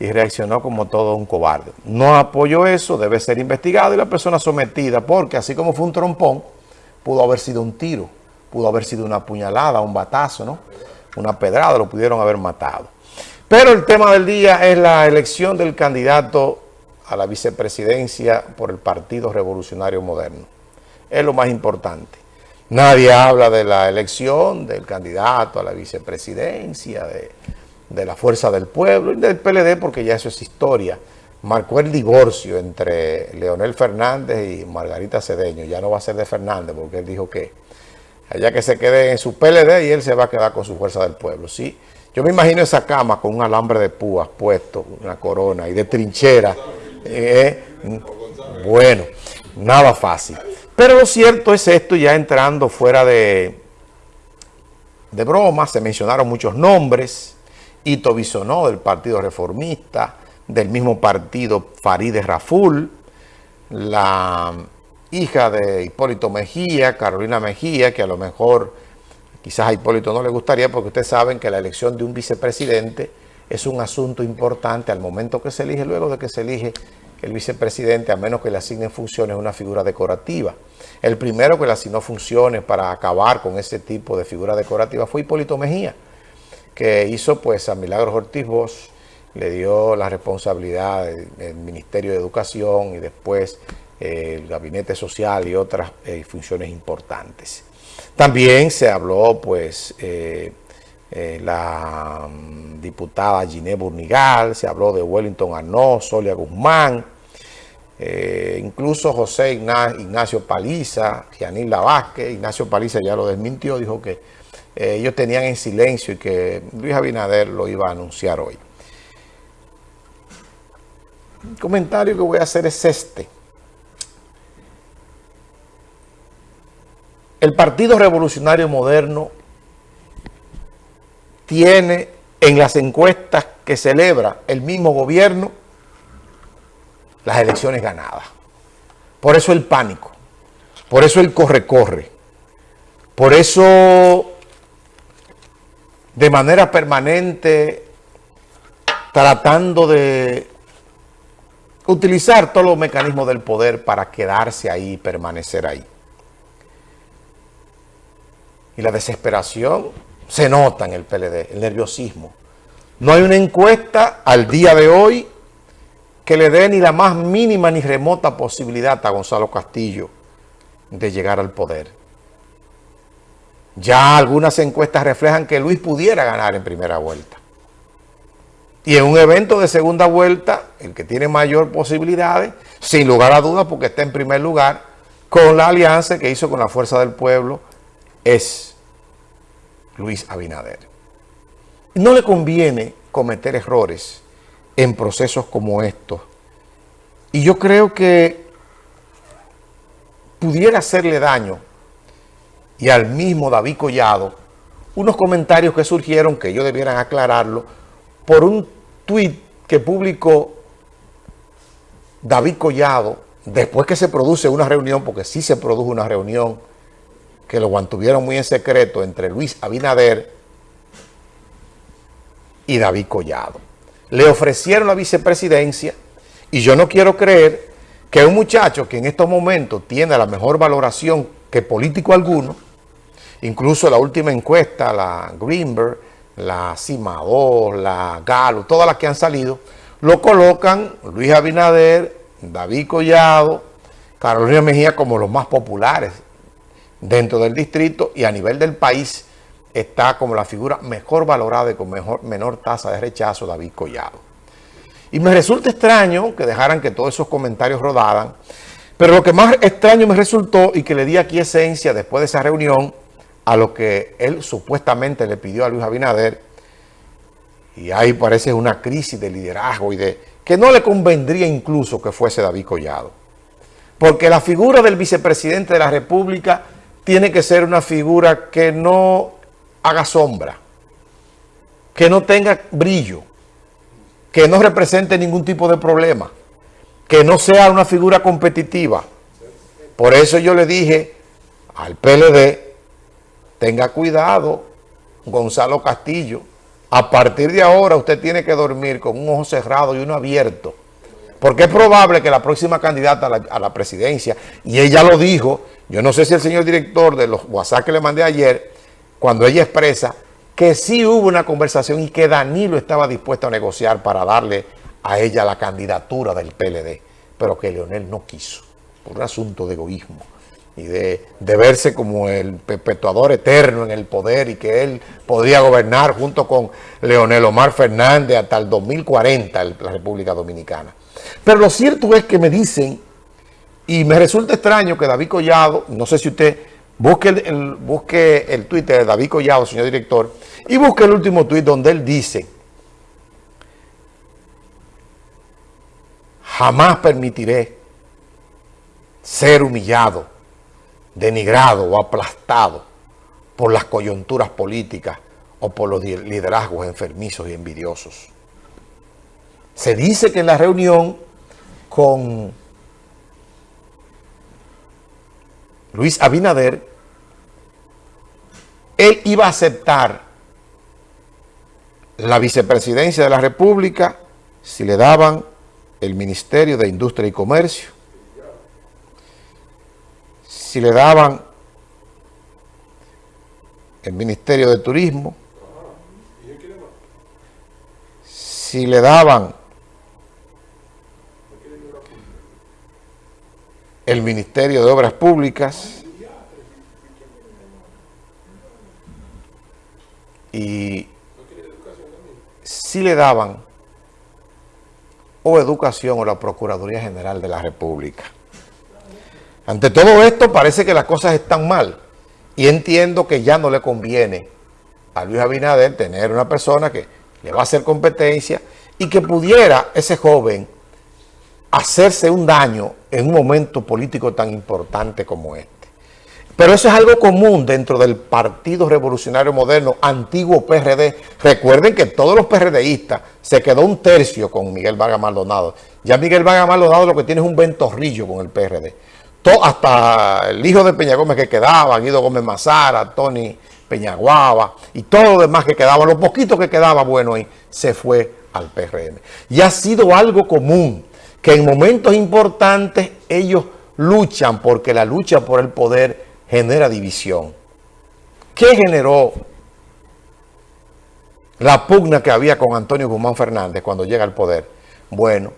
y reaccionó como todo un cobarde. No apoyo eso, debe ser investigado y la persona sometida, porque así como fue un trompón, pudo haber sido un tiro, pudo haber sido una puñalada, un batazo, ¿no? Una pedrada, lo pudieron haber matado. Pero el tema del día es la elección del candidato a la vicepresidencia por el Partido Revolucionario Moderno. Es lo más importante. Nadie habla de la elección del candidato a la vicepresidencia, de de la Fuerza del Pueblo y del PLD, porque ya eso es historia. Marcó el divorcio entre Leonel Fernández y Margarita Cedeño. Ya no va a ser de Fernández, porque él dijo que allá que se quede en su PLD y él se va a quedar con su Fuerza del Pueblo. Sí, yo me imagino esa cama con un alambre de púas puesto, una corona y de trinchera. Eh, bueno, nada fácil. Pero lo cierto es esto, ya entrando fuera de, de broma, se mencionaron muchos nombres, Ito Bisonó del Partido Reformista, del mismo partido Farideh Raful, la hija de Hipólito Mejía, Carolina Mejía, que a lo mejor quizás a Hipólito no le gustaría porque ustedes saben que la elección de un vicepresidente es un asunto importante al momento que se elige, luego de que se elige el vicepresidente, a menos que le asignen funciones, una figura decorativa. El primero que le asignó funciones para acabar con ese tipo de figura decorativa fue Hipólito Mejía que hizo pues a Milagros Ortiz Bosch, le dio la responsabilidad del Ministerio de Educación y después eh, el Gabinete Social y otras eh, funciones importantes. También se habló pues eh, la mm, diputada Giné Burnigal, se habló de Wellington Arnó, Solia Guzmán, incluso José Ignacio Paliza, Gianila Vázquez, Ignacio Paliza ya lo desmintió, dijo que eh, ellos tenían en silencio y que Luis Abinader lo iba a anunciar hoy. El comentario que voy a hacer es este. El Partido Revolucionario Moderno tiene en las encuestas que celebra el mismo gobierno las elecciones ganadas. Por eso el pánico, por eso el corre-corre, por eso de manera permanente tratando de utilizar todos los mecanismos del poder para quedarse ahí, permanecer ahí. Y la desesperación se nota en el PLD, el nerviosismo. No hay una encuesta al día de hoy que le dé ni la más mínima ni remota posibilidad a Gonzalo Castillo de llegar al poder. Ya algunas encuestas reflejan que Luis pudiera ganar en primera vuelta. Y en un evento de segunda vuelta, el que tiene mayor posibilidades, sin lugar a dudas, porque está en primer lugar, con la alianza que hizo con la Fuerza del Pueblo, es Luis Abinader. No le conviene cometer errores en procesos como estos. Y yo creo que pudiera hacerle daño y al mismo David Collado unos comentarios que surgieron, que ellos debieran aclararlo, por un tuit que publicó David Collado después que se produce una reunión, porque sí se produjo una reunión que lo mantuvieron muy en secreto entre Luis Abinader y David Collado. Le ofrecieron la vicepresidencia y yo no quiero creer que un muchacho que en estos momentos tiene la mejor valoración que político alguno, Incluso la última encuesta, la Greenberg, la Cimador, la Galo, todas las que han salido, lo colocan Luis Abinader, David Collado, Carolina Mejía como los más populares dentro del distrito y a nivel del país está como la figura mejor valorada y con mejor, menor tasa de rechazo David Collado. Y me resulta extraño que dejaran que todos esos comentarios rodaran, pero lo que más extraño me resultó y que le di aquí esencia después de esa reunión a lo que él supuestamente le pidió a Luis Abinader, y ahí parece una crisis de liderazgo y de que no le convendría incluso que fuese David Collado. Porque la figura del vicepresidente de la República tiene que ser una figura que no haga sombra, que no tenga brillo, que no represente ningún tipo de problema, que no sea una figura competitiva. Por eso yo le dije al PLD tenga cuidado Gonzalo Castillo, a partir de ahora usted tiene que dormir con un ojo cerrado y uno abierto. Porque es probable que la próxima candidata a la, presidencia, y ella lo dijo, yo no sé si el señor director de los WhatsApp que le mandé ayer, cuando ella expresa que sí hubo una conversación y que Danilo estaba dispuesto a negociar para darle a ella la candidatura del PLD, pero que Leonel no quiso, por un asunto de egoísmo y de, verse como el perpetuador eterno en el poder y que él podría gobernar junto con Leonel Omar Fernández hasta el 2040 la República Dominicana. Pero lo cierto es que me dicen, y me resulta extraño que David Collado, no sé si usted busque el, busque el Twitter de David Collado, señor director, y busque el último tuit donde él dice, jamás permitiré ser humillado, denigrado o aplastado por las coyunturas políticas o por los liderazgos enfermizos y envidiosos. Se dice que en la reunión con Luis Abinader, él iba a aceptar la vicepresidencia de la República si le daban el Ministerio de Industria y Comercio, si le daban el Ministerio de Turismo, si le daban el Ministerio de Obras Públicas y si le daban o educación o la Procuraduría General de la República. Ante todo esto parece que las cosas están mal y entiendo que ya no le conviene a Luis Abinader tener una persona que le va a hacer competencia y que pudiera ese joven hacerse un daño en un momento político tan importante como este. Pero eso es algo común dentro del Partido Revolucionario Moderno, antiguo PRD. Recuerden que todos los PRDistas se quedó un tercio con Miguel Vargas Maldonado. Ya Miguel Vargas Maldonado lo que tiene es un ventorrillo con el PRD. Hasta el hijo de Peña Gómez que quedaba, Guido Gómez Mazara, Tony Peñaguaba y todo lo demás que quedaba, lo poquito que quedaba bueno ahí, se fue al PRM. Y ha sido algo común que en momentos importantes ellos luchan porque la lucha por el poder genera división. ¿Qué generó la pugna que había con Antonio Guzmán Fernández cuando llega al poder? Bueno,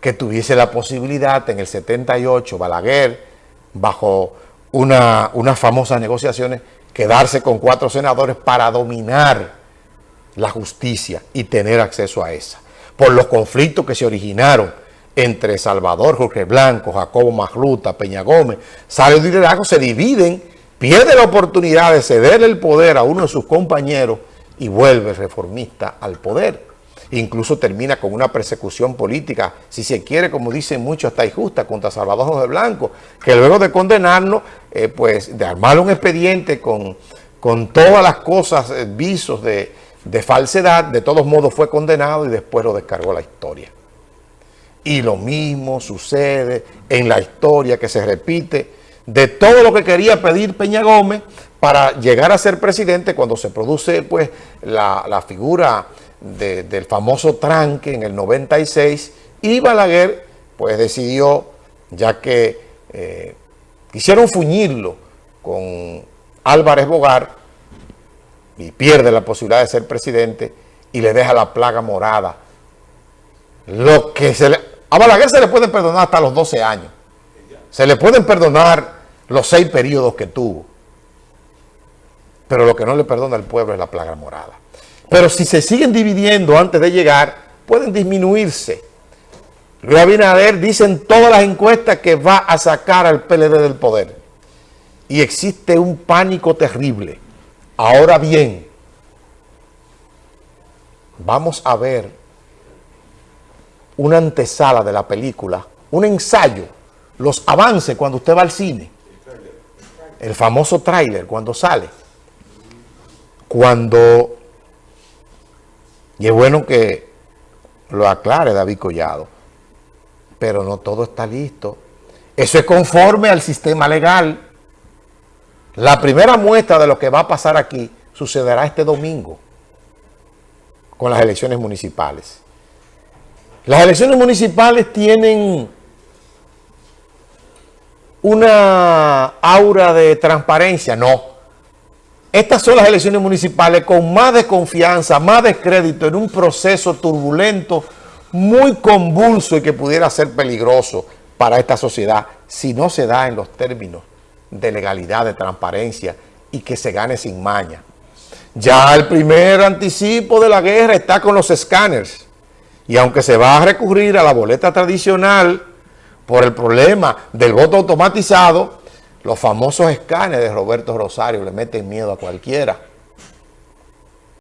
que tuviese la posibilidad en el 78, Balaguer, bajo una, unas famosas negociaciones, quedarse con cuatro senadores para dominar la justicia y tener acceso a esa. Por los conflictos que se originaron entre Salvador, Jorge Blanco, Jacobo Magluta, Peña Gómez, sale de liderazgo, se dividen, pierde la oportunidad de cederle el poder a uno de sus compañeros y vuelve reformista al poder. Incluso termina con una persecución política, si se quiere, como dicen muchos, hasta injusta, contra Salvador Jorge Blanco, que luego de condenarnos, eh, pues de armar un expediente con, con todas las cosas, eh, visos de, de falsedad, de todos modos fue condenado y después lo descargó la historia. Y lo mismo sucede en la historia que se repite de todo lo que quería pedir Peña Gómez para llegar a ser presidente cuando se produce pues la, figura del famoso tranque en el 96 y Balaguer pues decidió, ya que eh, quisieron fuñirlo con Álvarez Bogar y pierde la posibilidad de ser presidente y le deja la plaga morada. Lo que se a Balaguer se le pueden perdonar hasta los 12 años. Se le pueden perdonar los seis periodos que tuvo. Pero lo que no le perdona al pueblo es la plaga morada. Pero si se siguen dividiendo antes de llegar, pueden disminuirse. Luis dice en todas las encuestas que va a sacar al PLD del poder. Y existe un pánico terrible. Ahora bien, vamos a ver una antesala de la película, un ensayo, los avances cuando usted va al cine, el famoso tráiler cuando sale, cuando, y es bueno que lo aclare David Collado, pero no todo está listo. Eso es conforme al sistema legal. La primera muestra de lo que va a pasar aquí sucederá este domingo. con las elecciones municipales. Las elecciones municipales tienen una aura de transparencia, no. Estas son las elecciones municipales con más desconfianza, más descrédito en un proceso turbulento, muy convulso y que pudiera ser peligroso para esta sociedad si no se da en los términos de legalidad, de transparencia y que se gane sin maña. Ya el primer anticipo de la guerra está con los escáneres. Y aunque se va a recurrir a la boleta tradicional por el problema del voto automatizado, los famosos escáneres de Roberto Rosario le meten miedo a cualquiera.